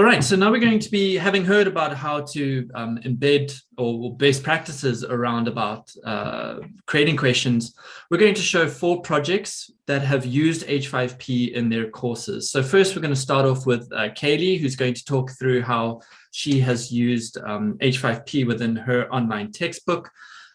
All right, so now we're going to be having heard about how to um, embed or best practices around about uh, creating questions. We're going to show four projects that have used H5P in their courses. So first, we're going to start off with uh, Kaylee, who's going to talk through how she has used um, H5P within her online textbook.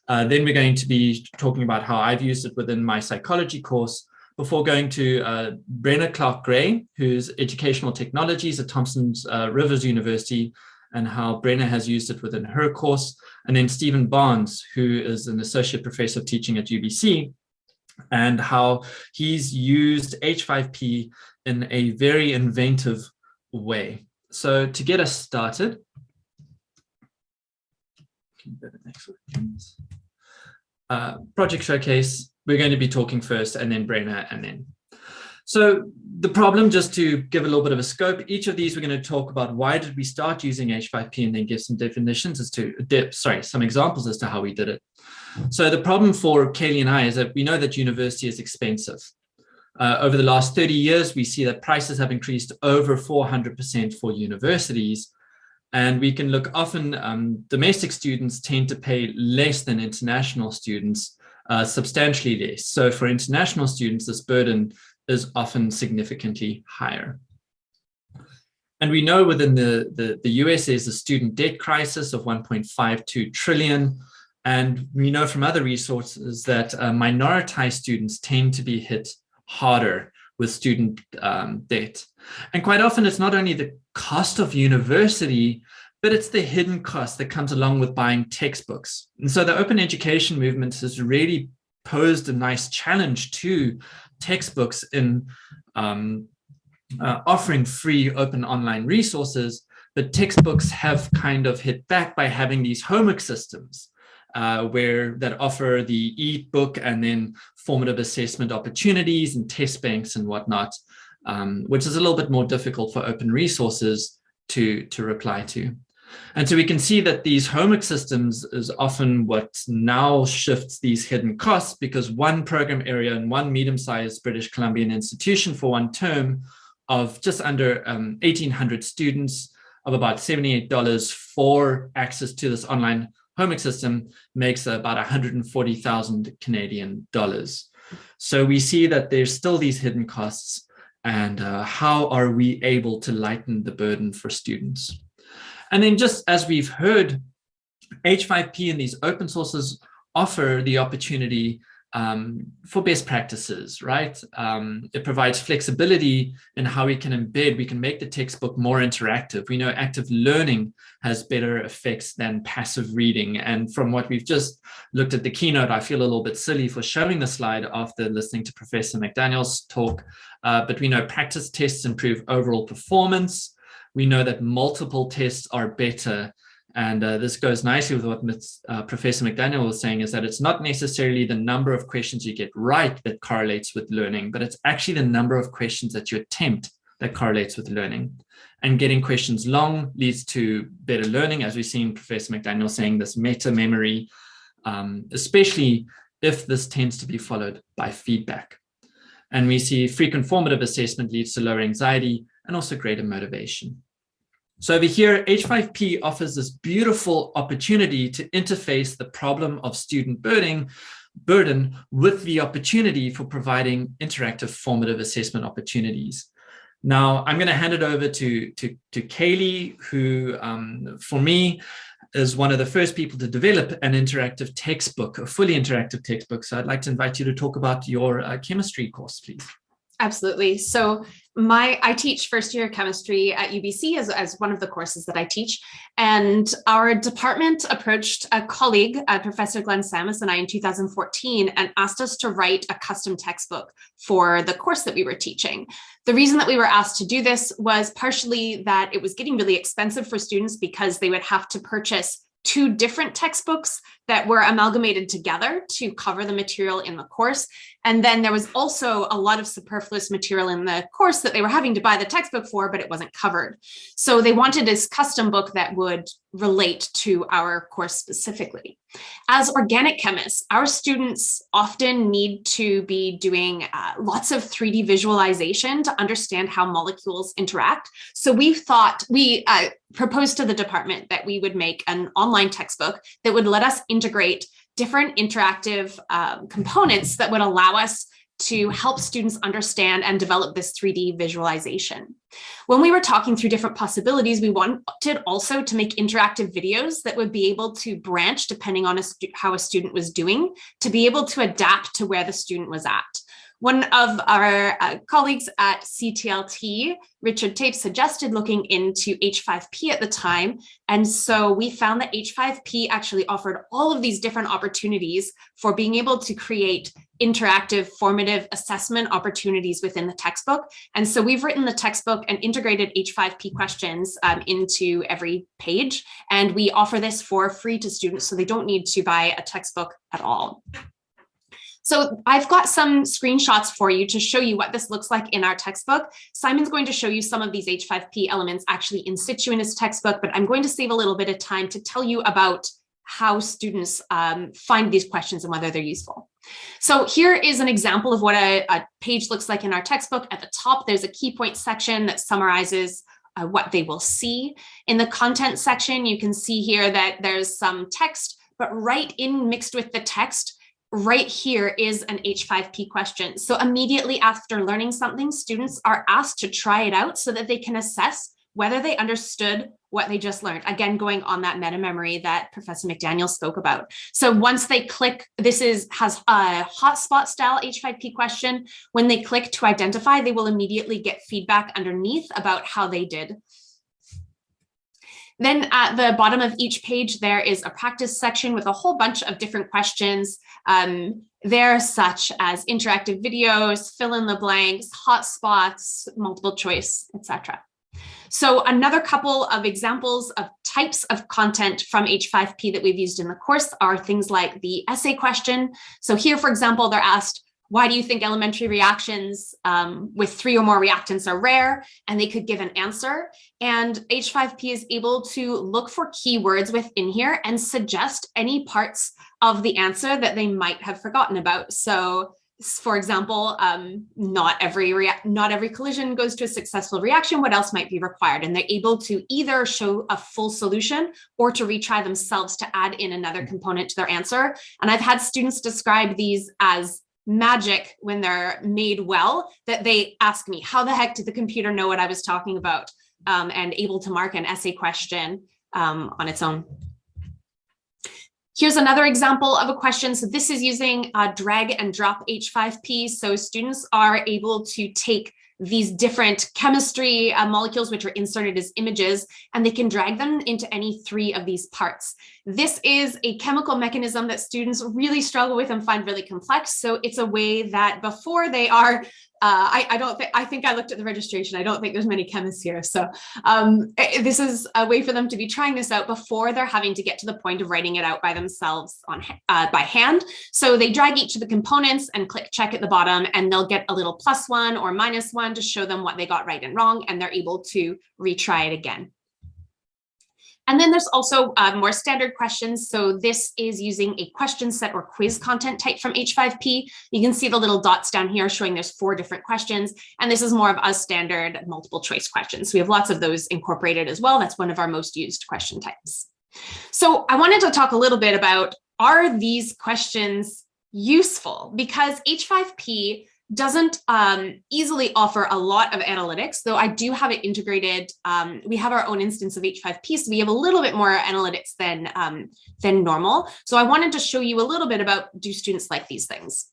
Uh, then we're going to be talking about how I've used it within my psychology course before going to uh, Brenna Clark-Gray, who's educational technologies at Thompson's uh, Rivers University, and how Brenna has used it within her course. And then Stephen Barnes, who is an associate professor of teaching at UBC, and how he's used H5P in a very inventive way. So to get us started, uh, project showcase, we're going to be talking first and then Brenna and then. So the problem, just to give a little bit of a scope, each of these we're going to talk about why did we start using H5P and then give some definitions as to, sorry, some examples as to how we did it. So the problem for Kelly and I is that we know that university is expensive. Uh, over the last 30 years, we see that prices have increased over 400% for universities. And we can look often, um, domestic students tend to pay less than international students uh, substantially less. So for international students, this burden is often significantly higher. And we know within the, the, the US a student debt crisis of 1.52 trillion. And we know from other resources that uh, minoritized students tend to be hit harder with student um, debt. And quite often it's not only the cost of university, but it's the hidden cost that comes along with buying textbooks. And so the open education movement has really posed a nice challenge to textbooks in um, uh, offering free open online resources, but textbooks have kind of hit back by having these homework systems uh, where that offer the e-book and then formative assessment opportunities and test banks and whatnot, um, which is a little bit more difficult for open resources to, to reply to. And so we can see that these homework systems is often what now shifts these hidden costs because one program area and one medium-sized British Columbian institution for one term of just under um, 1,800 students of about $78 for access to this online homework system makes about 140,000 Canadian dollars. So we see that there's still these hidden costs and uh, how are we able to lighten the burden for students? And then just as we've heard, H5P and these open sources offer the opportunity um, for best practices, right? Um, it provides flexibility in how we can embed, we can make the textbook more interactive. We know active learning has better effects than passive reading. And from what we've just looked at the keynote, I feel a little bit silly for showing the slide after listening to Professor McDaniel's talk, uh, but we know practice tests improve overall performance we know that multiple tests are better. And uh, this goes nicely with what uh, Professor McDaniel was saying is that it's not necessarily the number of questions you get right that correlates with learning, but it's actually the number of questions that you attempt that correlates with learning. And getting questions long leads to better learning, as we've seen Professor McDaniel saying this meta memory, um, especially if this tends to be followed by feedback. And we see frequent formative assessment leads to lower anxiety and also greater motivation. So over here, H5P offers this beautiful opportunity to interface the problem of student burden, burden with the opportunity for providing interactive formative assessment opportunities. Now, I'm going to hand it over to, to, to Kaylee, who, um, for me, is one of the first people to develop an interactive textbook, a fully interactive textbook. So I'd like to invite you to talk about your uh, chemistry course, please. Absolutely. So my I teach first year chemistry at UBC as, as one of the courses that I teach. And our department approached a colleague, uh, Professor Glenn Samus and I in 2014 and asked us to write a custom textbook for the course that we were teaching. The reason that we were asked to do this was partially that it was getting really expensive for students because they would have to purchase two different textbooks that were amalgamated together to cover the material in the course. And then there was also a lot of superfluous material in the course that they were having to buy the textbook for, but it wasn't covered. So they wanted this custom book that would relate to our course specifically. As organic chemists, our students often need to be doing uh, lots of 3D visualization to understand how molecules interact. So we've thought, we uh, proposed to the department that we would make an online textbook that would let us integrate different interactive um, components that would allow us to help students understand and develop this 3D visualization. When we were talking through different possibilities, we wanted also to make interactive videos that would be able to branch depending on a how a student was doing, to be able to adapt to where the student was at. One of our uh, colleagues at CTLT, Richard Tape, suggested looking into H5P at the time. And so we found that H5P actually offered all of these different opportunities for being able to create interactive formative assessment opportunities within the textbook. And so we've written the textbook and integrated H5P questions um, into every page. And we offer this for free to students so they don't need to buy a textbook at all. So I've got some screenshots for you to show you what this looks like in our textbook. Simon's going to show you some of these H5P elements actually in situ in his textbook, but I'm going to save a little bit of time to tell you about how students um, find these questions and whether they're useful. So here is an example of what a, a, page looks like in our textbook. At the top, there's a key point section that summarizes uh, what they will see. In the content section, you can see here that there's some text, but right in mixed with the text, right here is an H5P question. So immediately after learning something, students are asked to try it out so that they can assess whether they understood what they just learned. Again, going on that meta memory that Professor McDaniel spoke about. So once they click, this is has a hotspot style H5P question. When they click to identify, they will immediately get feedback underneath about how they did. Then at the bottom of each page, there is a practice section with a whole bunch of different questions um, there, such as interactive videos, fill in the blanks, hotspots, multiple choice, etc. So another couple of examples of types of content from H5P that we've used in the course are things like the essay question. So here, for example, they're asked, why do you think elementary reactions um, with three or more reactants are rare? And they could give an answer. And H5P is able to look for keywords within here and suggest any parts of the answer that they might have forgotten about. So for example, um, not every not every collision goes to a successful reaction. What else might be required? And they're able to either show a full solution or to retry themselves to add in another component to their answer. And I've had students describe these as magic when they're made well that they ask me how the heck did the computer know what I was talking about um, and able to mark an essay question um, on its own. Here's another example of a question. So this is using uh, drag and drop H5P. So students are able to take these different chemistry uh, molecules which are inserted as images and they can drag them into any three of these parts. This is a chemical mechanism that students really struggle with and find really complex. So it's a way that before they are uh, I, I, don't think, I think I looked at the registration. I don't think there's many chemists here. So um, eh, this is a way for them to be trying this out before they're having to get to the point of writing it out by themselves on uh, by hand. So they drag each of the components and click check at the bottom and they'll get a little plus one or minus one to show them what they got right and wrong and they're able to retry it again. And then there's also uh, more standard questions. So this is using a question set or quiz content type from H5P. You can see the little dots down here showing there's four different questions. And this is more of a standard multiple choice questions. So we have lots of those incorporated as well. That's one of our most used question types. So I wanted to talk a little bit about, are these questions useful? Because H5P doesn't um, easily offer a lot of analytics, though I do have it integrated. Um, we have our own instance of H5P, so we have a little bit more analytics than, um, than normal. So I wanted to show you a little bit about do students like these things.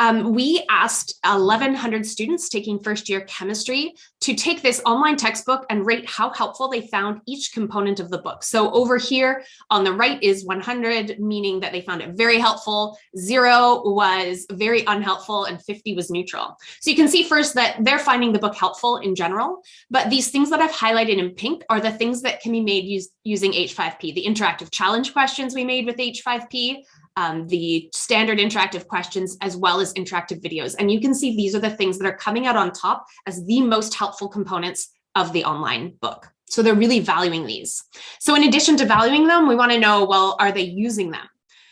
Um, we asked 1,100 students taking first year chemistry to take this online textbook and rate how helpful they found each component of the book. So over here on the right is 100, meaning that they found it very helpful, zero was very unhelpful, and 50 was neutral. So you can see first that they're finding the book helpful in general, but these things that I've highlighted in pink are the things that can be made use, using H5P, the interactive challenge questions we made with H5P, um, the standard interactive questions, as well as interactive videos. And you can see these are the things that are coming out on top as the most helpful components of the online book. So they're really valuing these. So in addition to valuing them, we wanna know, well, are they using them?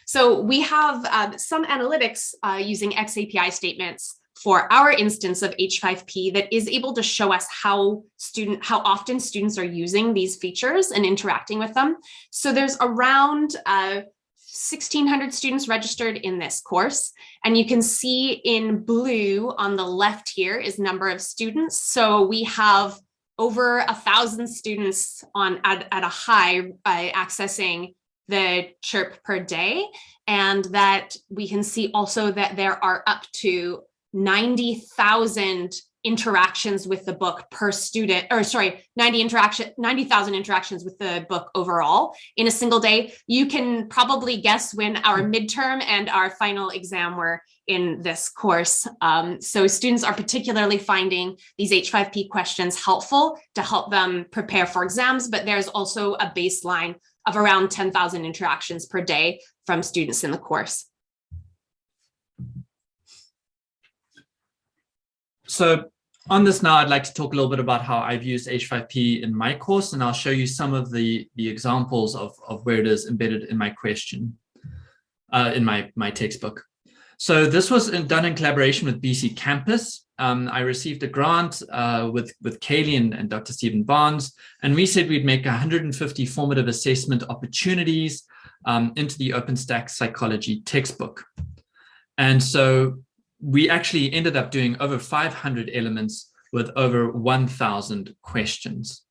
So we have uh, some analytics uh, using XAPI statements for our instance of H5P that is able to show us how student how often students are using these features and interacting with them. So there's around uh, 1600 students registered in this course. And you can see in blue on the left here is number of students. So we have over a thousand students on at, at a high uh, accessing the chirp per day. And that we can see also that there are up to 90,000 interactions with the book per student, or sorry, 90 interaction, 90,000 interactions with the book overall in a single day. You can probably guess when our midterm and our final exam were in this course. Um, so students are particularly finding these H5P questions helpful to help them prepare for exams, but there's also a baseline of around 10,000 interactions per day from students in the course. So on this now, I'd like to talk a little bit about how I've used H5P in my course, and I'll show you some of the, the examples of, of where it is embedded in my question, uh, in my, my textbook. So this was in, done in collaboration with BC Campus. Um, I received a grant uh, with, with Kaylee and, and Dr. Stephen Barnes, and we said we'd make 150 formative assessment opportunities um, into the OpenStax psychology textbook. And so we actually ended up doing over 500 elements with over 1,000 questions.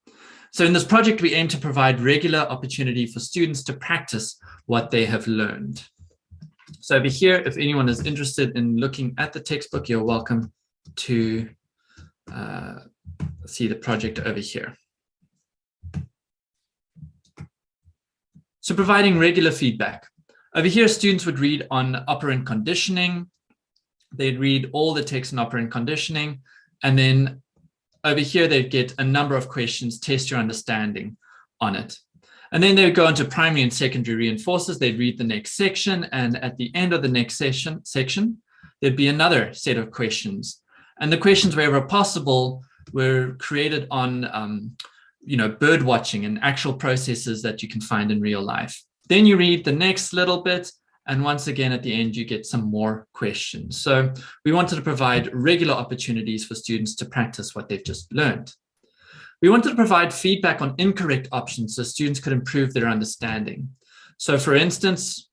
So in this project, we aim to provide regular opportunity for students to practice what they have learned. So over here, if anyone is interested in looking at the textbook, you're welcome to uh, see the project over here. So providing regular feedback. Over here, students would read on operant conditioning, they'd read all the text in operant conditioning, and then over here, they'd get a number of questions, test your understanding on it. And then they would go into primary and secondary reinforcers. They'd read the next section. And at the end of the next session, section, there'd be another set of questions. And the questions, wherever possible, were created on, um, you know, bird watching and actual processes that you can find in real life. Then you read the next little bit and once again, at the end, you get some more questions. So we wanted to provide regular opportunities for students to practice what they've just learned. We wanted to provide feedback on incorrect options so students could improve their understanding. So for instance,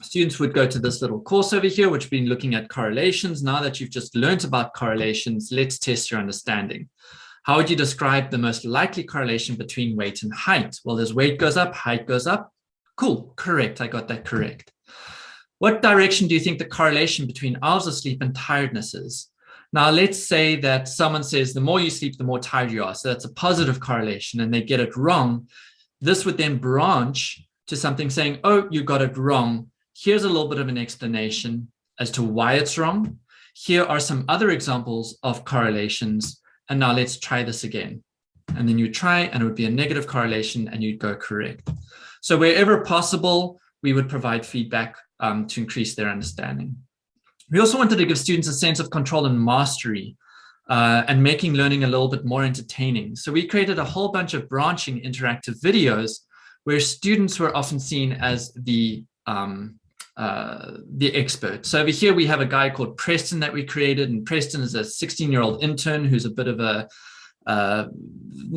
students would go to this little course over here, which been looking at correlations. Now that you've just learned about correlations, let's test your understanding. How would you describe the most likely correlation between weight and height? Well, as weight goes up, height goes up. Cool, correct, I got that correct. What direction do you think the correlation between hours of sleep and tiredness is? Now, let's say that someone says the more you sleep, the more tired you are. So that's a positive correlation and they get it wrong. This would then branch to something saying, oh, you got it wrong. Here's a little bit of an explanation as to why it's wrong. Here are some other examples of correlations. And now let's try this again. And then you try and it would be a negative correlation and you'd go correct. So wherever possible, we would provide feedback um, to increase their understanding. We also wanted to give students a sense of control and mastery uh, and making learning a little bit more entertaining. So we created a whole bunch of branching interactive videos where students were often seen as the um, uh, the expert. So over here we have a guy called Preston that we created and Preston is a 16 year old intern who's a bit of a uh,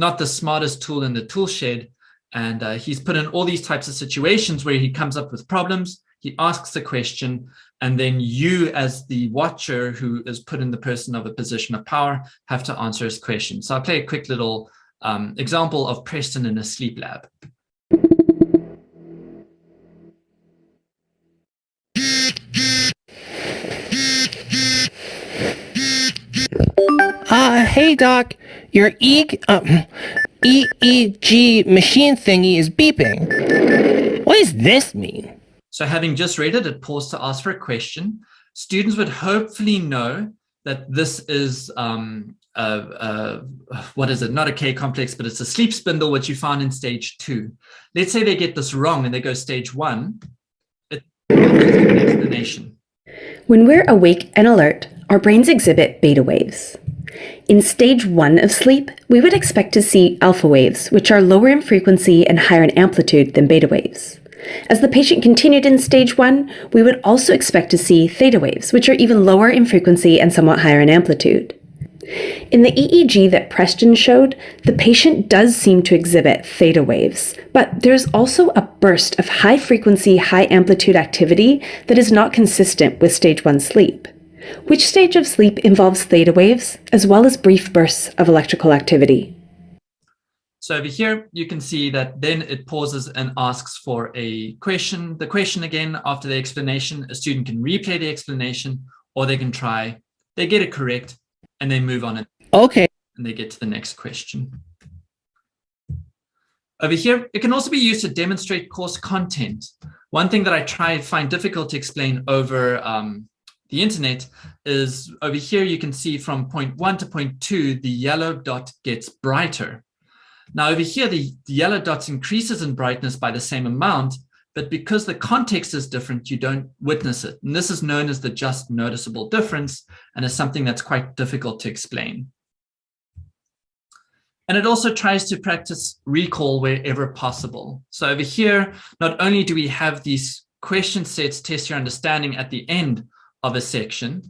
not the smartest tool in the tool shed and uh, he's put in all these types of situations where he comes up with problems he asks a question, and then you as the watcher who is put in the person of a position of power have to answer his question. So I'll play a quick little um, example of Preston in a sleep lab. Uh, hey doc, your e um, EEG machine thingy is beeping. What does this mean? So having just read it, it paused to ask for a question. Students would hopefully know that this is um, a, a, what is it? Not a K complex, but it's a sleep spindle, which you found in stage two. Let's say they get this wrong and they go stage one. It, explanation. When we're awake and alert, our brains exhibit beta waves. In stage one of sleep, we would expect to see alpha waves, which are lower in frequency and higher in amplitude than beta waves. As the patient continued in stage one, we would also expect to see theta waves, which are even lower in frequency and somewhat higher in amplitude. In the EEG that Preston showed, the patient does seem to exhibit theta waves, but there's also a burst of high frequency, high amplitude activity that is not consistent with stage 1 sleep. Which stage of sleep involves theta waves, as well as brief bursts of electrical activity? So over here, you can see that then it pauses and asks for a question. The question again, after the explanation, a student can replay the explanation or they can try, they get it correct and they move on it. Okay. And they get to the next question. Over here, it can also be used to demonstrate course content. One thing that I try find difficult to explain over um, the internet is over here you can see from point one to point two, the yellow dot gets brighter. Now over here, the, the yellow dots increases in brightness by the same amount, but because the context is different, you don't witness it. And this is known as the just noticeable difference and is something that's quite difficult to explain. And it also tries to practice recall wherever possible. So over here, not only do we have these question sets test your understanding at the end of a section,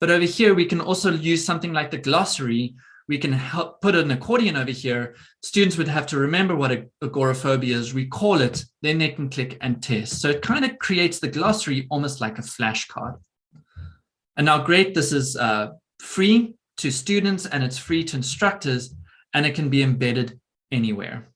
but over here we can also use something like the glossary we can help put an accordion over here. Students would have to remember what agoraphobia is, recall it, then they can click and test. So it kind of creates the glossary almost like a flashcard. And now great, this is uh, free to students and it's free to instructors and it can be embedded anywhere.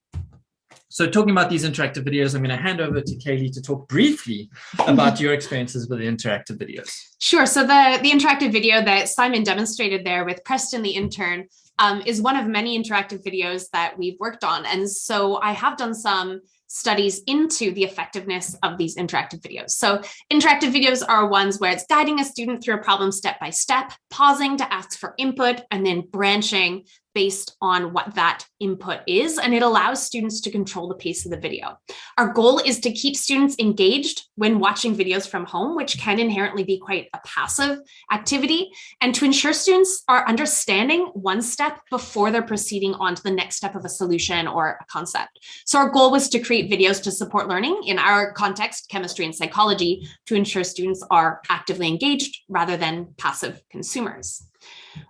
So talking about these interactive videos, I'm going to hand over to Kaylee to talk briefly about your experiences with the interactive videos. Sure. So the, the interactive video that Simon demonstrated there with Preston, the intern, um, is one of many interactive videos that we've worked on. And so I have done some studies into the effectiveness of these interactive videos. So interactive videos are ones where it's guiding a student through a problem step by step, pausing to ask for input, and then branching based on what that input is, and it allows students to control the pace of the video. Our goal is to keep students engaged when watching videos from home, which can inherently be quite a passive activity, and to ensure students are understanding one step before they're proceeding on to the next step of a solution or a concept. So our goal was to create videos to support learning in our context, chemistry and psychology, to ensure students are actively engaged rather than passive consumers.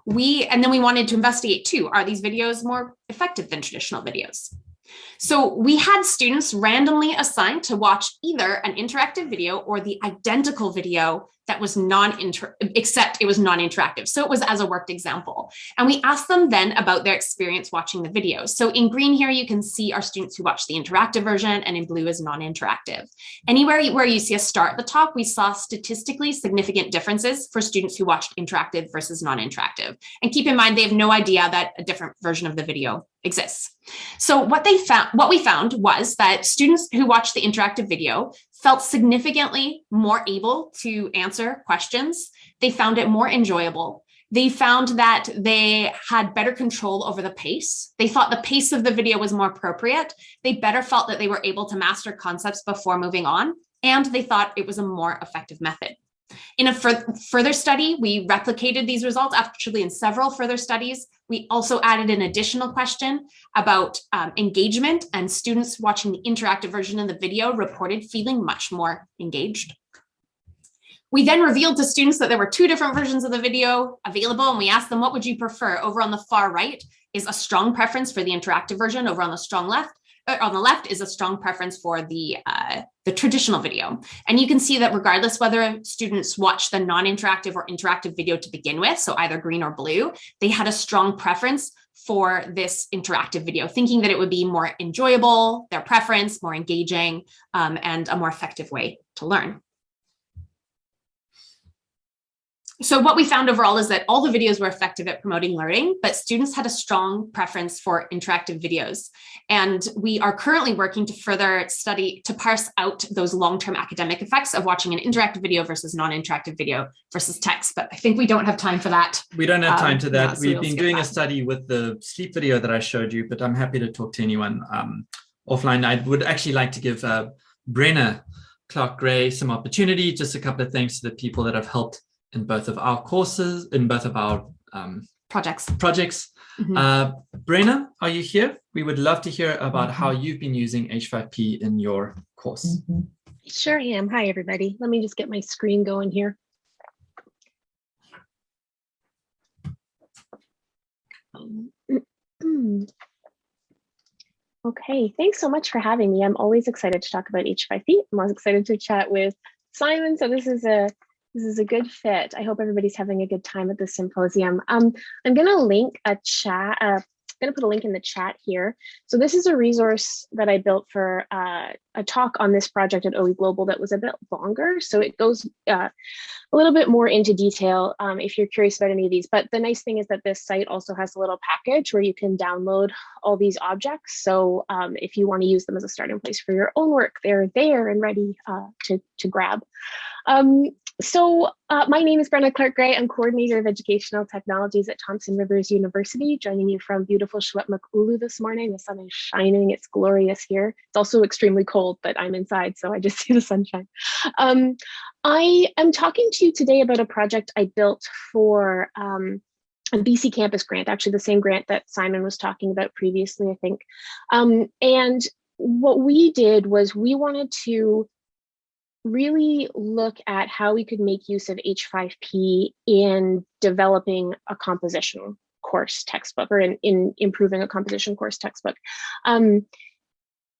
We, and then we wanted to investigate too, are these videos more effective than traditional videos? So we had students randomly assigned to watch either an interactive video or the identical video that was non-inter, except it was non-interactive. So it was as a worked example. And we asked them then about their experience watching the video. So in green here, you can see our students who watched the interactive version and in blue is non-interactive. Anywhere where you see a star at the top, we saw statistically significant differences for students who watched interactive versus non-interactive. And keep in mind, they have no idea that a different version of the video exists. So what they found, what we found was that students who watched the interactive video felt significantly more able to answer questions. They found it more enjoyable. They found that they had better control over the pace. They thought the pace of the video was more appropriate. They better felt that they were able to master concepts before moving on. And they thought it was a more effective method. In a further study, we replicated these results actually in several further studies. We also added an additional question about um, engagement and students watching the interactive version of the video reported feeling much more engaged. We then revealed to students that there were two different versions of the video available and we asked them, what would you prefer? Over on the far right is a strong preference for the interactive version. Over on the strong left on the left is a strong preference for the, uh, the traditional video. And you can see that regardless whether students watch the non-interactive or interactive video to begin with, so either green or blue, they had a strong preference for this interactive video, thinking that it would be more enjoyable, their preference, more engaging, um, and a more effective way to learn. So what we found overall is that all the videos were effective at promoting learning, but students had a strong preference for interactive videos. And we are currently working to further study, to parse out those long-term academic effects of watching an interactive video versus non-interactive video versus text. But I think we don't have time for that. We don't have time Um, to that. so We've we'll been doing a study with the sleep video that I showed you, but I'm happy to talk to anyone um, offline. I would actually like to give uh, Brenna Clark Gray some opportunity, just a couple of thanks to the people that have helped in both of our courses, in both of our um, Projects. projects. Mhm. Uh, Brenna, are you here? We would love to hear about how Mm-hmm. you've been using H5P in your course. Sure I am. Hi, everybody. Let me just get my screen going here. Um, Okay, thanks so much for having me. I'm always excited to talk about H5P. I'm always excited to chat with Simon. So this is a this is a good fit. I hope everybody's having a good time at the symposium. Um, I'm going to link a chat. Uh, I'm going to put a link in the chat here. So this is a resource that I built for uh, a talk on this project at OE Global that was a bit longer. So it goes uh, a little bit more into detail um, if you're curious about any of these. But the nice thing is that this site also has a little package where you can download all these objects. So um, if you want to use them as a starting place for your own work, they're there and ready uh, to, to grab. Um, so uh, my name is Brenna Clark Gray. I'm coordinator of educational technologies at Thompson Rivers University, joining you from beautiful Ulu this morning. The sun is shining, it's glorious here. It's also extremely cold, but I'm inside, so I just see the sunshine. Um, I am talking to you today about a project I built for um, a BC Campus grant, actually the same grant that Simon was talking about previously, I think. Um, and what we did was we wanted to really look at how we could make use of H5P in developing a composition course textbook or in, in improving a composition course textbook. Um,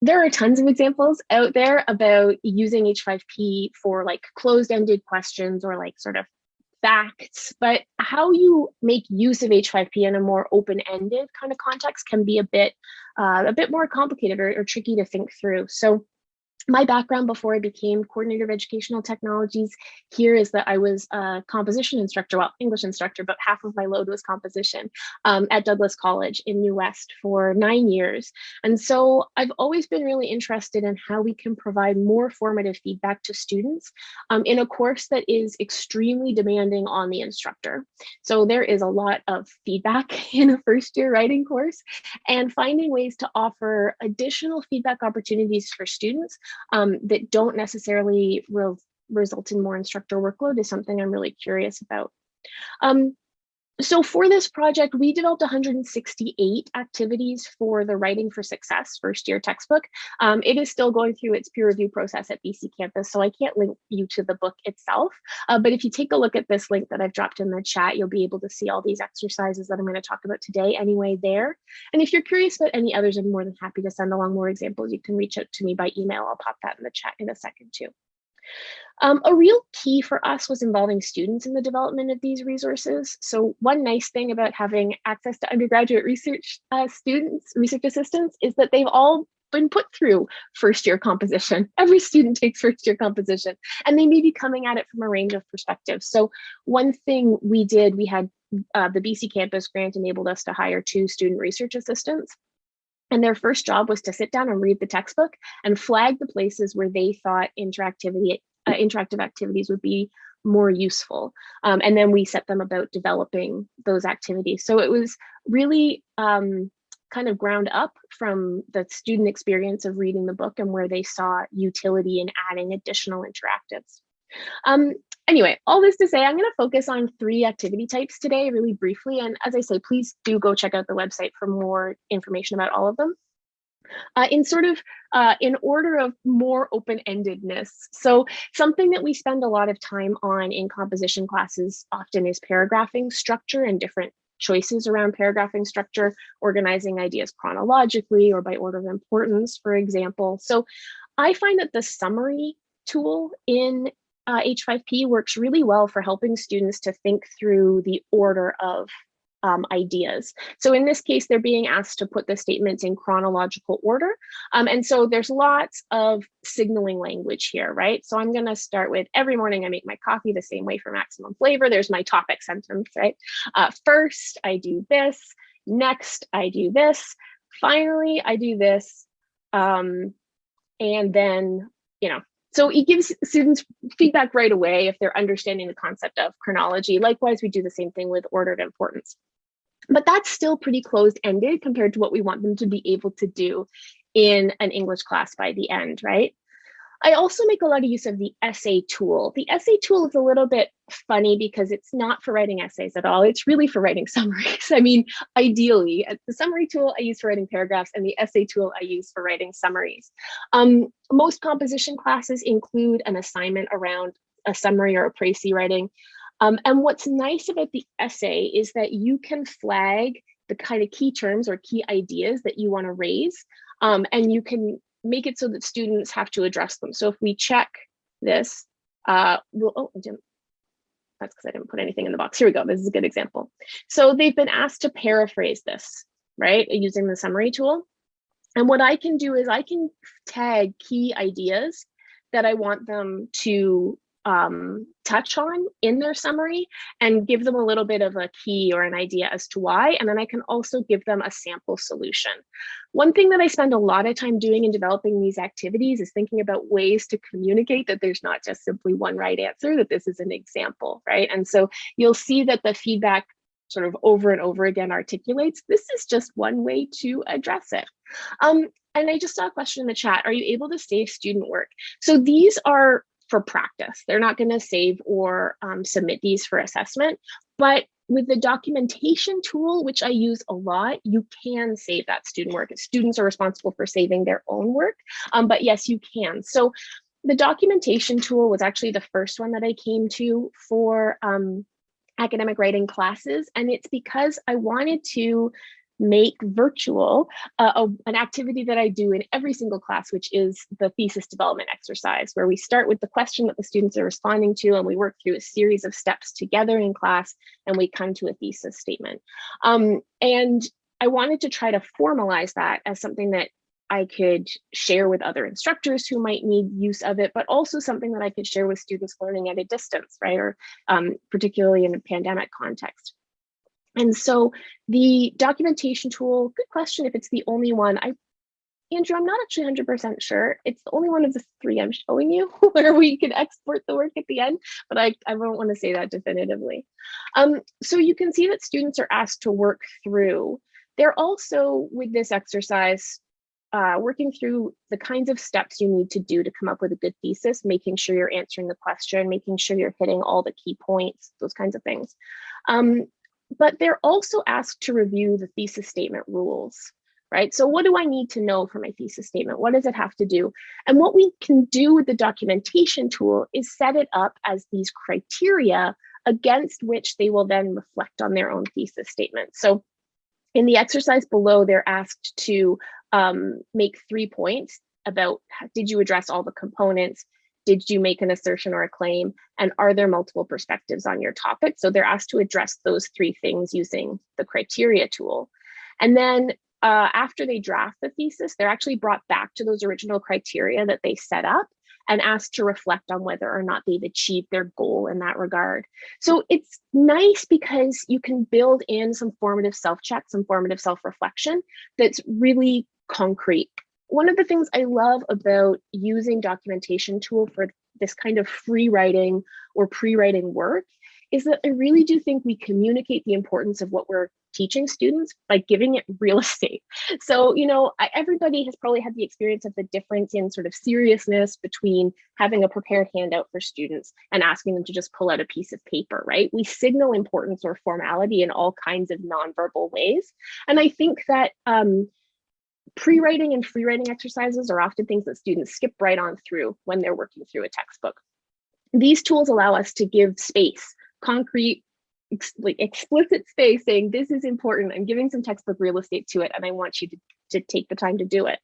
there are tons of examples out there about using H5P for like closed-ended questions or like sort of facts, but how you make use of H5P in a more open-ended kind of context can be a bit uh, a bit more complicated or, or tricky to think through. So my background before I became coordinator of educational technologies here is that I was a composition instructor, well, English instructor, but half of my load was composition um, at Douglas College in New West for nine years. And so I've always been really interested in how we can provide more formative feedback to students um, in a course that is extremely demanding on the instructor. So there is a lot of feedback in a first year writing course and finding ways to offer additional feedback opportunities for students um, that don't necessarily re result in more instructor workload is something I'm really curious about. Um, so for this project, we developed 168 activities for the Writing for Success first year textbook. Um, it is still going through its peer review process at BC Campus, so I can't link you to the book itself. Uh, but if you take a look at this link that I've dropped in the chat, you'll be able to see all these exercises that I'm going to talk about today anyway there. And if you're curious about any others, I'm more than happy to send along more examples. You can reach out to me by email. I'll pop that in the chat in a second too. Um, a real key for us was involving students in the development of these resources. So one nice thing about having access to undergraduate research uh, students, research assistants, is that they've all been put through first year composition. Every student takes first year composition and they may be coming at it from a range of perspectives. So one thing we did, we had uh, the BC campus grant enabled us to hire two student research assistants. And their first job was to sit down and read the textbook and flag the places where they thought interactivity, uh, interactive activities would be more useful. Um, and then we set them about developing those activities. So it was really um, kind of ground up from the student experience of reading the book and where they saw utility in adding additional interactives. Um, anyway, all this to say, I'm going to focus on three activity types today really briefly. And as I say, please do go check out the website for more information about all of them. Uh, in sort of uh, in order of more open-endedness. So something that we spend a lot of time on in composition classes often is paragraphing structure and different choices around paragraphing structure, organizing ideas chronologically or by order of importance, for example. So I find that the summary tool in uh, H5P works really well for helping students to think through the order of um, ideas. So in this case, they're being asked to put the statements in chronological order. Um, and so there's lots of signaling language here, right? So I'm gonna start with every morning I make my coffee the same way for maximum flavor. There's my topic sentence, right? Uh, first, I do this. Next, I do this. Finally, I do this. Um, and then, you know, so it gives students feedback right away if they're understanding the concept of chronology. Likewise, we do the same thing with ordered importance. But that's still pretty closed-ended compared to what we want them to be able to do in an English class by the end, right? I also make a lot of use of the essay tool. The essay tool is a little bit funny because it's not for writing essays at all. It's really for writing summaries. I mean, ideally, uh, the summary tool I use for writing paragraphs and the essay tool I use for writing summaries. Um, most composition classes include an assignment around a summary or a précis writing. Um, and what's nice about the essay is that you can flag the kind of key terms or key ideas that you want to raise. Um, and you can make it so that students have to address them. So if we check this, uh, we'll, oh, that's because I didn't put anything in the box. Here we go. This is a good example. So they've been asked to paraphrase this, right, using the summary tool. And what I can do is I can tag key ideas that I want them to um, touch on in their summary and give them a little bit of a key or an idea as to why. And then I can also give them a sample solution. One thing that I spend a lot of time doing in developing these activities is thinking about ways to communicate that there's not just simply one right answer, that this is an example, right? And so you'll see that the feedback sort of over and over again articulates, this is just one way to address it. Um, and I just saw a question in the chat, are you able to save student work? So these are for practice. They're not going to save or um, submit these for assessment, but with the documentation tool, which I use a lot, you can save that student work. Students are responsible for saving their own work, um, but yes, you can. So the documentation tool was actually the first one that I came to for um, academic writing classes. And it's because I wanted to make virtual uh, a, an activity that I do in every single class, which is the thesis development exercise, where we start with the question that the students are responding to, and we work through a series of steps together in class, and we come to a thesis statement. Um, and I wanted to try to formalize that as something that I could share with other instructors who might need use of it, but also something that I could share with students learning at a distance, right? Or um, particularly in a pandemic context. And so the documentation tool, good question if it's the only one. I, Andrew, I'm not actually 100% sure. It's the only one of the three I'm showing you where we can export the work at the end, but I, I don't want to say that definitively. Um, so you can see that students are asked to work through. They're also, with this exercise, uh, working through the kinds of steps you need to do to come up with a good thesis, making sure you're answering the question, making sure you're hitting all the key points, those kinds of things. Um, but they're also asked to review the thesis statement rules, right? So what do I need to know for my thesis statement? What does it have to do? And what we can do with the documentation tool is set it up as these criteria against which they will then reflect on their own thesis statement. So in the exercise below, they're asked to um, make three points about did you address all the components? Did you make an assertion or a claim? And are there multiple perspectives on your topic? So they're asked to address those three things using the criteria tool. And then uh, after they draft the thesis, they're actually brought back to those original criteria that they set up and asked to reflect on whether or not they've achieved their goal in that regard. So it's nice because you can build in some formative self-check, some formative self-reflection that's really concrete one of the things I love about using documentation tool for this kind of free writing or pre-writing work is that I really do think we communicate the importance of what we're teaching students by giving it real estate. So, you know, everybody has probably had the experience of the difference in sort of seriousness between having a prepared handout for students and asking them to just pull out a piece of paper, right? We signal importance or formality in all kinds of nonverbal ways. And I think that um, Pre-writing and free writing exercises are often things that students skip right on through when they're working through a textbook. These tools allow us to give space, concrete, ex like explicit space saying this is important. I'm giving some textbook real estate to it and I want you to, to take the time to do it.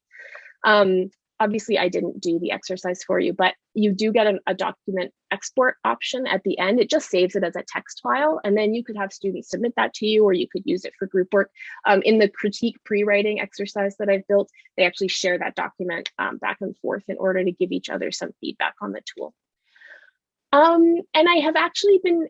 Um, obviously I didn't do the exercise for you, but you do get an, a document export option at the end. It just saves it as a text file, and then you could have students submit that to you, or you could use it for group work. Um, in the critique pre-writing exercise that I've built, they actually share that document um, back and forth in order to give each other some feedback on the tool. Um, and I have actually been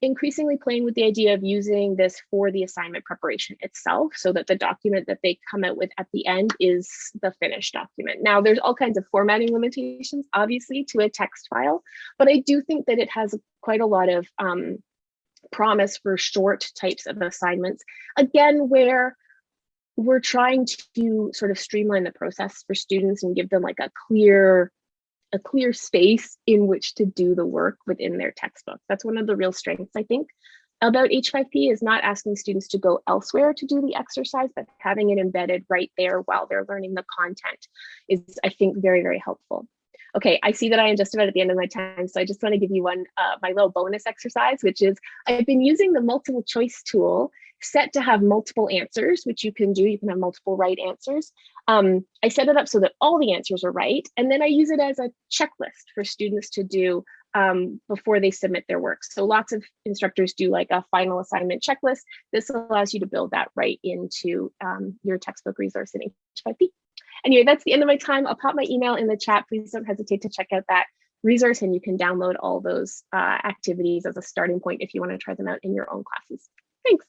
increasingly playing with the idea of using this for the assignment preparation itself so that the document that they come out with at the end is the finished document. Now there's all kinds of formatting limitations obviously to a text file, but I do think that it has quite a lot of um, promise for short types of assignments. Again, where we're trying to sort of streamline the process for students and give them like a clear a clear space in which to do the work within their textbook. That's one of the real strengths, I think, about H5P is not asking students to go elsewhere to do the exercise, but having it embedded right there while they're learning the content is, I think, very, very helpful. Okay, I see that I am just about at the end of my time, so I just want to give you one, uh, my little bonus exercise, which is I've been using the multiple choice tool set to have multiple answers, which you can do. You can have multiple right answers. Um, I set it up so that all the answers are right. And then I use it as a checklist for students to do um, before they submit their work. So lots of instructors do like a final assignment checklist. This allows you to build that right into um, your textbook resource in H5P. Anyway, that's the end of my time. I'll pop my email in the chat. Please don't hesitate to check out that resource and you can download all those uh, activities as a starting point if you want to try them out in your own classes. Thanks.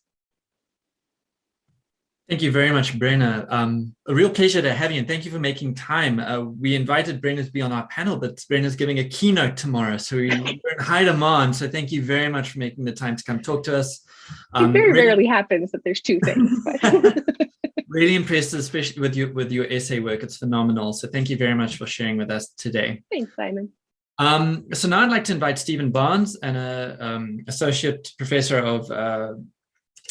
Thank you very much, Brenna. Um, a real pleasure to have you, and thank you for making time. Uh, we invited Brenna to be on our panel, but Brenna's giving a keynote tomorrow, so we, are in high demand. So thank you very much for making the time to come talk to us. Um, it very rarely happens that there's two things. really impressed, especially with your with your essay work. It's phenomenal. So thank you very much for sharing with us today. Thanks, Simon. Um, so now I'd like to invite Stephen Barnes, an uh, um, associate professor of uh,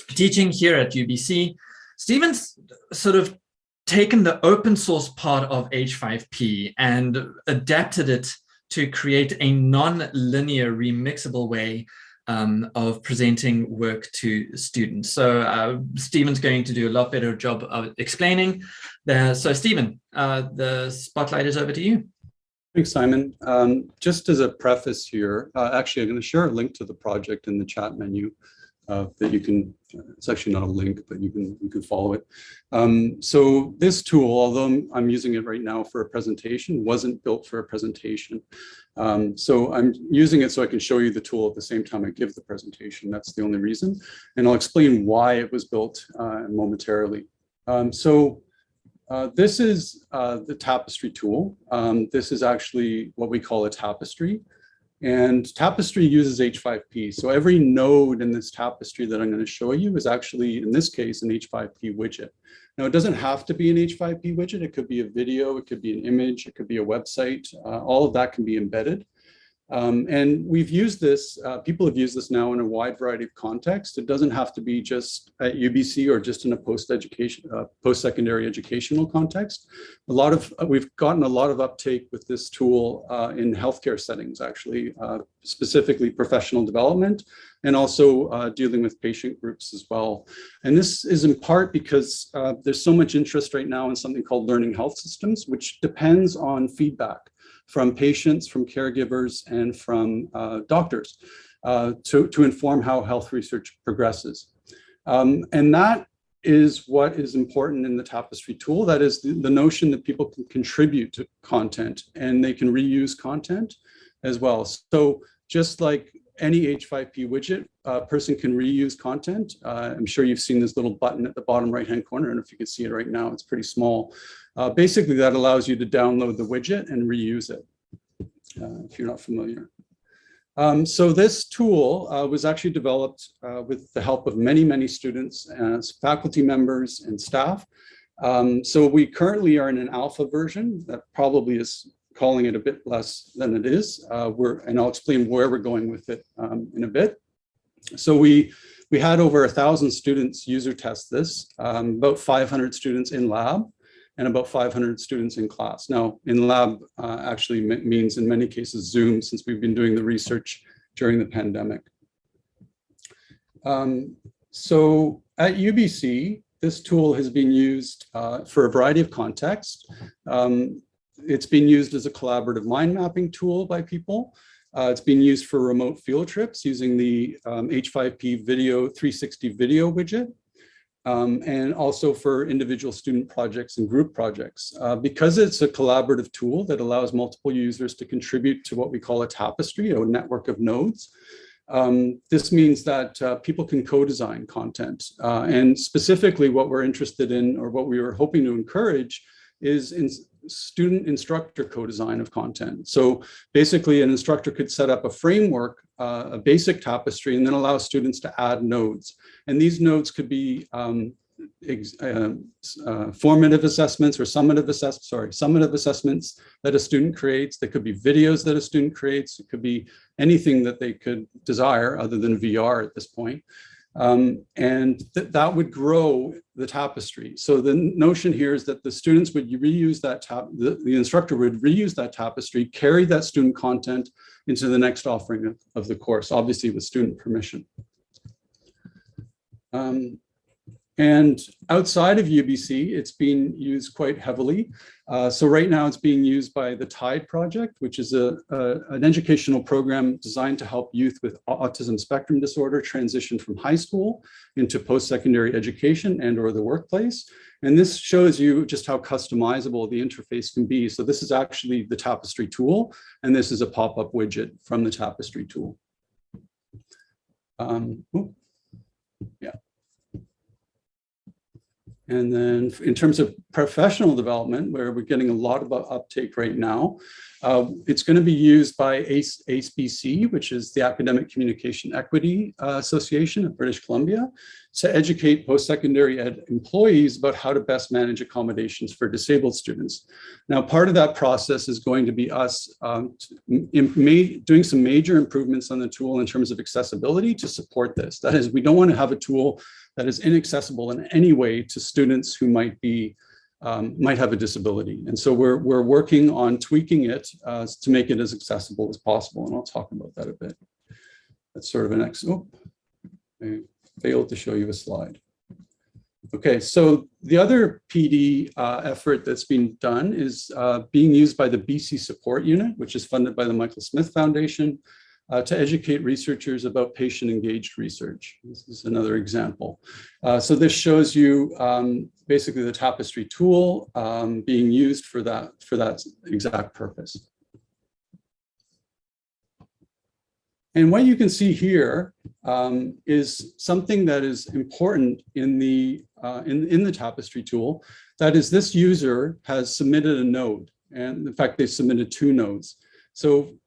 teaching here at UBC. Stephen's sort of taken the open source part of H5P and adapted it to create a non-linear remixable way um, of presenting work to students. So uh, Stephen's going to do a lot better job of explaining. The, so Stephen, uh, the spotlight is over to you. Thanks, Simon. Um, just as a preface here, uh, actually, I'm going to share a link to the project in the chat menu uh, that you can, it's actually not a link, but you can you can follow it. Um, so this tool, although I'm, using it right now for a presentation, wasn't built for a presentation. Um, so I'm using it so I can show you the tool at the same time I give the presentation. That's the only reason. And I'll explain why it was built uh, momentarily. Um, so uh, this is uh, the tapestry tool. Um, this is actually what we call a tapestry. And Tapestry uses H5P. So every node in this tapestry that I'm going to show you is actually, in this case, an H5P widget. Now, it doesn't have to be an H5P widget. It could be a video, it could be an image, it could be a website. Uh, all of that can be embedded. Um, and we've used this, uh, people have used this now in a wide variety of contexts. It doesn't have to be just at UBC or just in a post-education, uh, post-secondary educational context. A lot of, uh, we've gotten a lot of uptake with this tool uh, in healthcare settings, actually, uh, specifically professional development, and also uh, dealing with patient groups as well. And this is in part because there's so much interest right now in something called learning health systems, which depends on feedback from patients, from caregivers, and from uh, doctors uh, to, to inform how health research progresses. Um, and that is what is important in the tapestry tool. That is the, the, notion that people can contribute to content and they can reuse content as well. So just like any H5P widget, a person can reuse content. Uh, I'm sure you've seen this little button at the bottom right-hand corner, and if you can see it right now, it's pretty small. Uh, basically, that allows you to download the widget and reuse it, uh, if you're not familiar. Um, so this tool uh, was actually developed uh, with the help of many, many students faculty members and staff. Um, so we currently are in an alpha version that probably is calling it a bit less than it is. Uh, we're, and I'll explain where we're going with it um, in a bit. So we, we had over a thousand students user test this, um, about 500 students in lab and about 500 students in class. Now, in lab uh, actually means in many cases Zoom, since we've been doing the research during the pandemic. Um, so at UBC, this tool has been used uh, for a variety of contexts. Um, it's been used as a collaborative mind mapping tool by people. Uh, it's been used for remote field trips using the um, H5P video 360 video widget. Um, and also for individual student projects and group projects. Uh, because it's a collaborative tool that allows multiple users to contribute to what we call a tapestry, a network of nodes, um, this means that uh, people can co-design content. Uh, and specifically what we're interested in or what we were hoping to encourage is in student instructor co-design of content. So basically an instructor could set up a framework, uh, a basic tapestry, and then allow students to add nodes. And these nodes could be um, uh, uh, formative assessments or summative assess sorry, summative assessments that a student creates. They could be videos that a student creates. It could be anything that they could desire other than VR at this point. Um, and th that would grow the tapestry. So the notion here is that the students would reuse that tap, the, the instructor would reuse that tapestry, carry that student content into the next offering of, of the course, obviously with student permission. Um, and outside of UBC, it's being used quite heavily. Uh, so right now it's being used by the TIDE project, which is a, a, an educational program designed to help youth with autism spectrum disorder transition from high school into post-secondary education and or the workplace. And this shows you just how customizable the interface can be. So this is actually the Tapestry tool, and this is a pop-up widget from the Tapestry tool. Um, yeah. And then in terms of professional development, where we're getting a lot of uptake right now, uh, it's going to be used by ACE, ACEBC, which is the Academic Communication Equity uh, Association of British Columbia, to educate post-secondary ed employees about how to best manage accommodations for disabled students. Now, part of that process is going to be us um, doing some major improvements on the tool in terms of accessibility to support this. That is, we don't want to have a tool that is inaccessible in any way to students who might be um, might have a disability. And so we're, we're working on tweaking it uh, to make it as accessible as possible. And I'll talk about that a bit. That's sort of an ex, oh, I failed to show you a slide. Okay, so the other PD uh, effort that's being done is uh, being used by the BC Support Unit, which is funded by the Michael Smith Foundation uh, to educate researchers about patient-engaged research. This is another example. Uh, so this shows you um, basically the tapestry tool um, being used for that, for that exact purpose. And what you can see here um, is something that is important in the uh, in, in the tapestry tool. That is, this user has submitted a node, and in fact, they submitted two nodes. So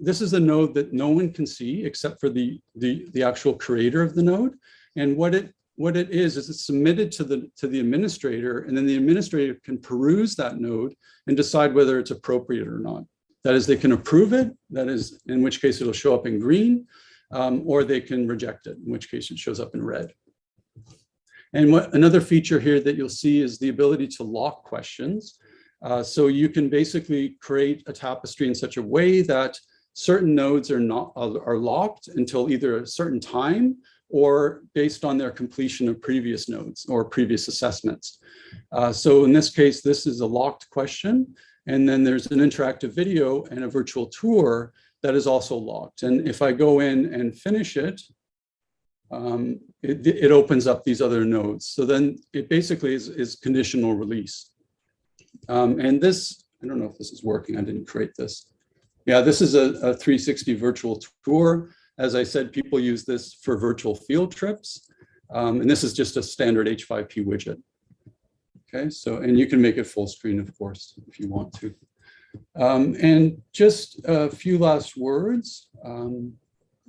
this is a node that no one can see except for the, the, the actual creator of the node. And what it what it is, is it's submitted to the, to the administrator and then the administrator can peruse that node and decide whether it's appropriate or not. That is, they can approve it, that is, in which case it'll show up in green, um, or they can reject it, in which case it shows up in red. And what another feature here that you'll see is the ability to lock questions. Uh, so you can basically create a tapestry in such a way that certain nodes are not are locked until either a certain time or based on their completion of previous nodes or previous assessments. Uh, so in this case, this is a locked question. And then there's an interactive video and a virtual tour that is also locked. And if I go in and finish it, um, it, it, opens up these other nodes. So then it basically is, is conditional release. Um, and this, I don't know if this is working. I didn't create this. Yeah, this is a, a 360 virtual tour. As I said, people use this for virtual field trips. Um, and this is just a standard H5P widget. Okay, so, and you can make it full screen, of course, if you want to. Um, and just a few last words. Um,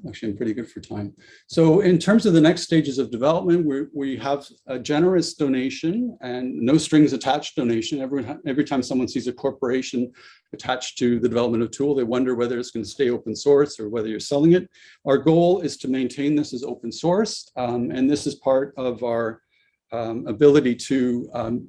Actually, I'm pretty good for time. So in terms of the next stages of development, we we have a generous donation and no strings attached donation. Every, every time someone sees a corporation attached to the development of tool, they wonder whether it's going to stay open source or whether you're selling it. Our goal is to maintain this as open source. Um, and this is part of our um, ability to um,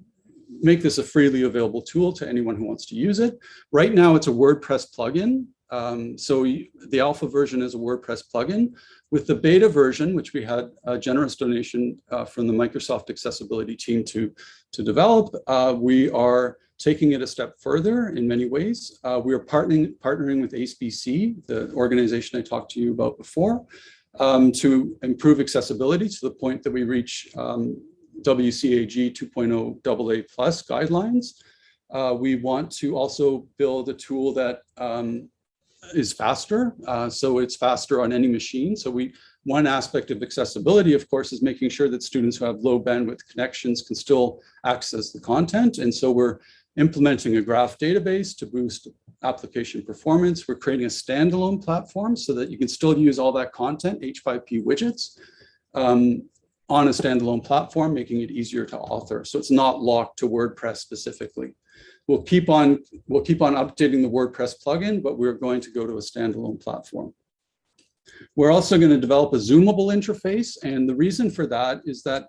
make this a freely available tool to anyone who wants to use it. Right now, it's a WordPress plugin. Um, so the alpha version is a WordPress plugin. With the beta version, which we had a generous donation uh, from the Microsoft accessibility team to, to develop, uh, we are taking it a step further in many ways. Uh, we are partnering, partnering with ACEBC, the organization I talked to you about before, um, to improve accessibility to the point that we reach um, WCAG 2.0 AA plus guidelines. Uh, we want to also build a tool that um, is faster. Uh, so it's faster on any machine. So we one aspect of accessibility, of course, is making sure that students who have low bandwidth connections can still access the content. And so we're implementing a graph database to boost application performance. We're creating a standalone platform so that you can still use all that content, H5P widgets, um, on a standalone platform, making it easier to author. So it's not locked to WordPress specifically. We'll keep on we'll keep on updating the WordPress plugin, but we're going to go to a standalone platform. We're also going to develop a zoomable interface. And the reason for that is that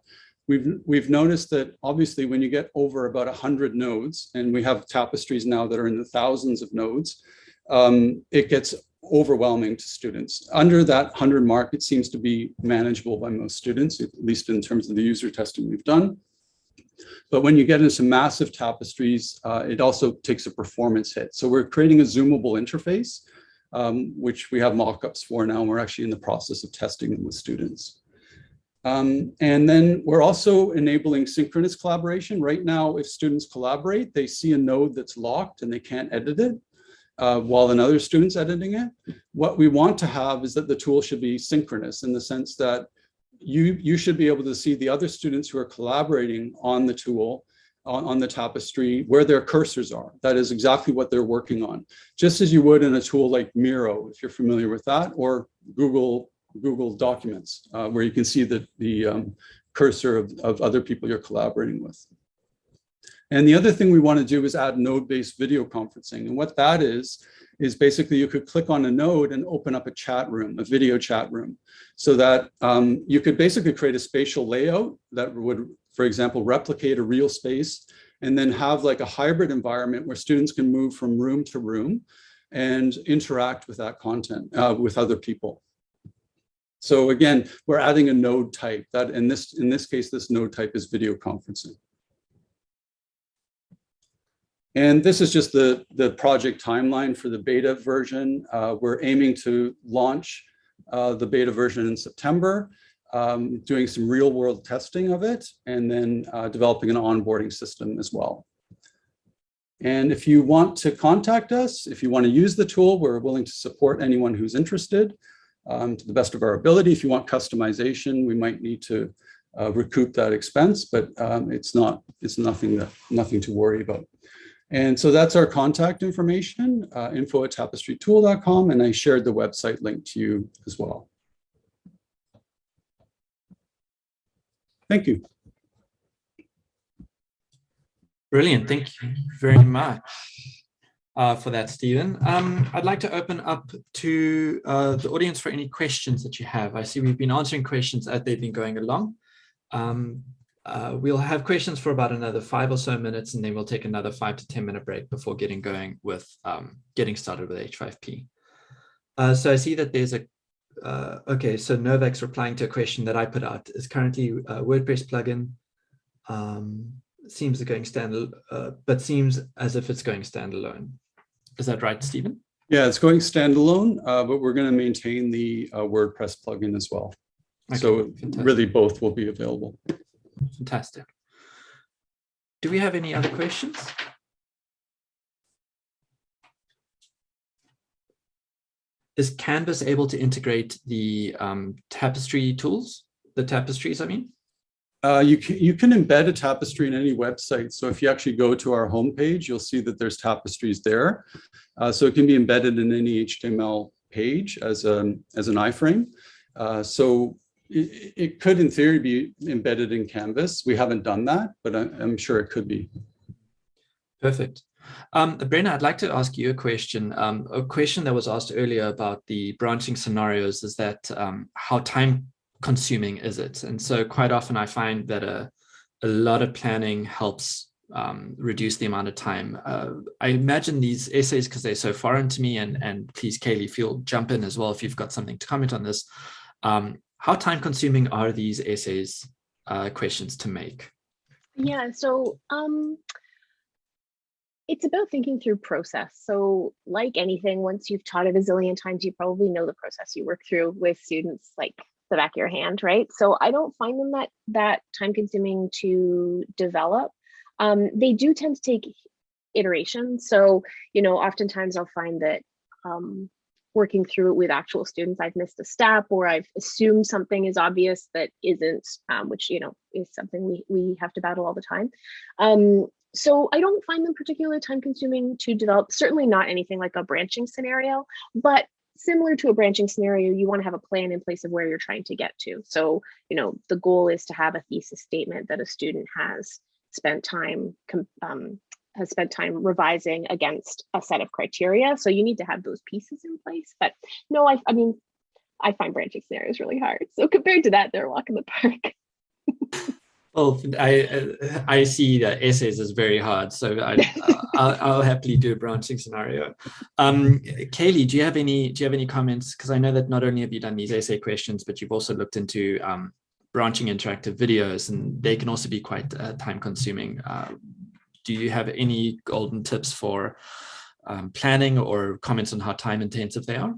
we've, we've noticed that obviously when you get over about 100 nodes, and we have tapestries now that are in the thousands of nodes, um, it gets overwhelming to students. Under that 100 mark, it seems to be manageable by most students, at least in terms of the user testing we've done. But when you get into some massive tapestries, uh, it also takes a performance hit. So we're creating a zoomable interface um, which we have mock-ups for now. And we're actually in the process of testing them with students. Um, and then we're also enabling synchronous collaboration. Right now, if students collaborate, they see a node that's locked and they can't edit it uh, while another student's editing it. What we want to have is that the tool should be synchronous in the sense that you, you should be able to see the other students who are collaborating on the tool on, on the tapestry where their cursors are. That is exactly what they're working on. Just as you would in a tool like Miro, if you're familiar with that, or Google Google Documents, uh, where you can see the, the um, cursor of, of other people you're collaborating with. And the other thing we want to do is add node-based video conferencing. And what that is, is basically you could click on a node and open up a chat room, a video chat room, so that um, you could basically create a spatial layout that would for example, replicate a real space and then have like a hybrid environment where students can move from room to room and interact with that content uh, with other people. So again, we're adding a node type that in this in this case, this node type is video conferencing. And this is just the, the project timeline for the beta version. Uh, we're aiming to launch uh, the beta version in September um, doing some real world testing of it, and then uh, developing an onboarding system as well. And if you want to contact us, if you want to use the tool, we're willing to support anyone who's interested um, to the best of our ability. If you want customization, we might need to uh, recoup that expense, but um, it's not, it's nothing, to, nothing to worry about. And so that's our contact information, uh, info at tapestrytool.com, and I shared the website link to you as well. Thank you. Brilliant. Thank you very much uh, for that, Stephen. Um, I'd like to open up to uh, the audience for any questions that you have. I see we've been answering questions as they've been going along. Um, uh, we'll have questions for about another five or so minutes, and then we'll take another five to 10 minute break before getting going with um, getting started with H5P. Uh, so I see that there's a uh, okay, so Novak's replying to a question that I put out is currently a WordPress plugin. Um, seems to going stand, uh, but seems as if it's going standalone. Is that right, Stephen? Yeah, it's going standalone, uh, but we're going to maintain the uh, WordPress plugin as well. Okay, so fantastic. really both will be available. Fantastic. Do we have any other questions? is Canvas able to integrate the um, tapestry tools, the tapestries, I mean? Uh, you, can, you can embed a tapestry in any website. So if you actually go to our homepage, you'll see that there's tapestries there. Uh, so it can be embedded in any HTML page as, a, as an iframe. Uh, so it, it, could, in theory, be embedded in Canvas. We haven't done that, but I, I'm sure it could be. Perfect. Um, Brenna, I'd like to ask you a question. Um, a question that was asked earlier about the branching scenarios is that um, how time consuming is it? And so quite often I find that a, a lot of planning helps um, reduce the amount of time. Uh, I imagine these essays, because they're so foreign to me, and, and please, Kaylee, feel jump in as well if you've got something to comment on this. Um, how time consuming are these essays uh, questions to make? Yeah, so um, it's about thinking through process. So like anything, once you've taught it a zillion times, you probably know the process you work through with students like the back of your hand, right? So I don't find them that that time consuming to develop. Um, they do tend to take iteration. So, you know, oftentimes I'll find that um, working through it with actual students, I've missed a step or I've assumed something is obvious that isn't, um, which, you know, is something we, we have to battle all the time. Um, so I don't find them particularly time consuming to develop, certainly not anything like a branching scenario, but similar to a branching scenario, you want to have a plan in place of where you're trying to get to. So, you know, the goal is to have a thesis statement that a student has spent time um, has spent time revising against a set of criteria. So you need to have those pieces in place. But no, I, I mean, I find branching scenarios really hard. So compared to that, they're a walk in the park. well, I I see that essays is very hard, so I, I'll, I'll, happily do a branching scenario. Um, Kaylee, do you have any do you have any comments? Because I know that not only have you done these essay questions, but you've also looked into um, branching interactive videos, and they can also be quite uh, time consuming. Uh, do you have any golden tips for um, planning or comments on how time intensive they are?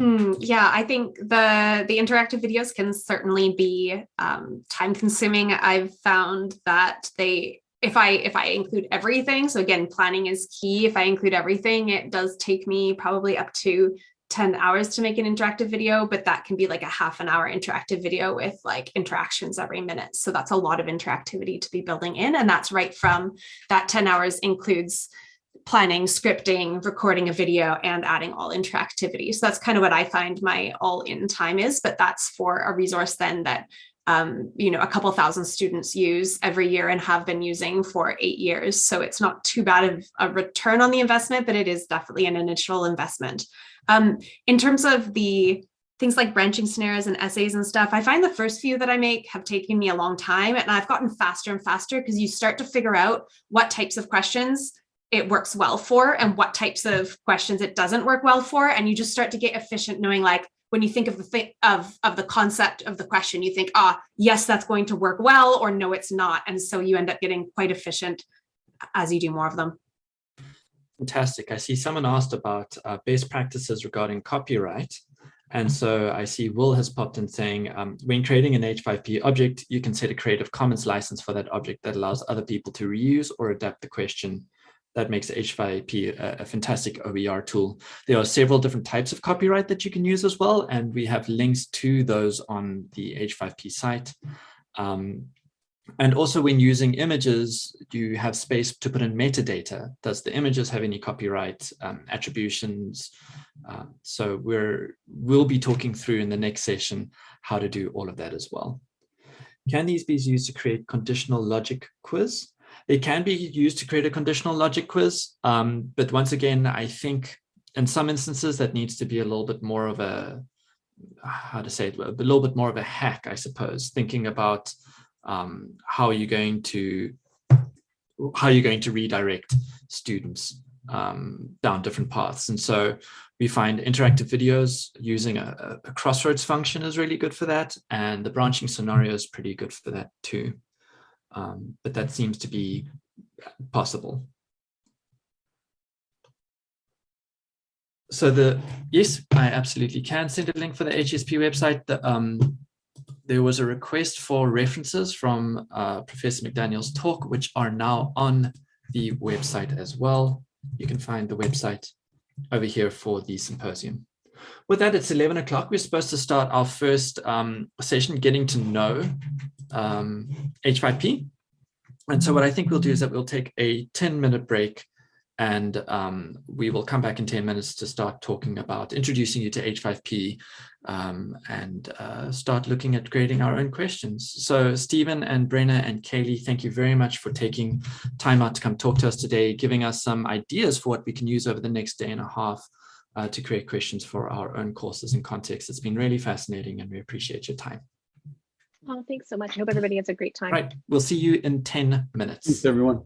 Mm, yeah, I think the the interactive videos can certainly be um, time consuming. I've found that they if I if I include everything, so again, planning is key. If I include everything, it does take me probably up to 10 hours to make an interactive video, but that can be like a half an hour interactive video with like interactions every minute. So that's a lot of interactivity to be building in. And that's right from that 10 hours includes planning, scripting, recording a video, and adding all interactivity. So that's kind of what I find my all in time is, but that's for a resource then that um, you know, a couple thousand students use every year and have been using for eight years. So it's not too bad of a return on the investment, but it is definitely an initial investment. Um, in terms of the things like branching scenarios and essays and stuff, I find the first few that I make have taken me a long time and I've gotten faster and faster because you start to figure out what types of questions it works well for and what types of questions it doesn't work well for. And you just start to get efficient knowing like, when you think of the thing of, of the concept of the question, you think, ah, yes, that's going to work well, or no, it's not. And so you end up getting quite efficient as you do more of them. Fantastic. I see someone asked about uh, best practices regarding copyright. And so I see Will has popped in saying, um, when creating an H5P object, you can set a Creative Commons license for that object that allows other people to reuse or adapt the question. That makes H5P a, a fantastic OER tool. There are several different types of copyright that you can use as well, and we have links to those on the H5P site. Um, and also when using images, you have space to put in metadata? Does the images have any copyright um, attributions? Uh, so we're, we'll be talking through in the next session how to do all of that as well. Can these be used to create conditional logic quiz? They can be used to create a conditional logic quiz, um, but once again, I think in some instances that needs to be a little bit more of a, how to say it, a little bit more of a hack, I suppose, thinking about um, how are you going to how are you going to redirect students um, down different paths. And so we find interactive videos using a, a, crossroads function is really good for that. And the branching scenario is pretty good for that too. Um, but that seems to be possible. So the, yes, I absolutely can send a link for the H5P website. The, um, there was a request for references from uh, Professor McDaniel's talk, which are now on the website as well. You can find the website over here for the symposium. With that, it's 11 o'clock. We're supposed to start our first um, session, getting to know um, H5P. And so what I think we'll do is that we'll take a 10 minute break and um, we will come back in 10 minutes to start talking about introducing you to H5P um, and uh, start looking at grading our own questions. So Stephen and Brenna and Kaylee, thank you very much for taking time out to come talk to us today, giving us some ideas for what we can use over the next day and a half uh, to create questions for our own courses and context. It's been really fascinating and we appreciate your time. Oh, thanks so much. I hope everybody has a great time. Right. We'll see you in 10 minutes. Thanks, everyone.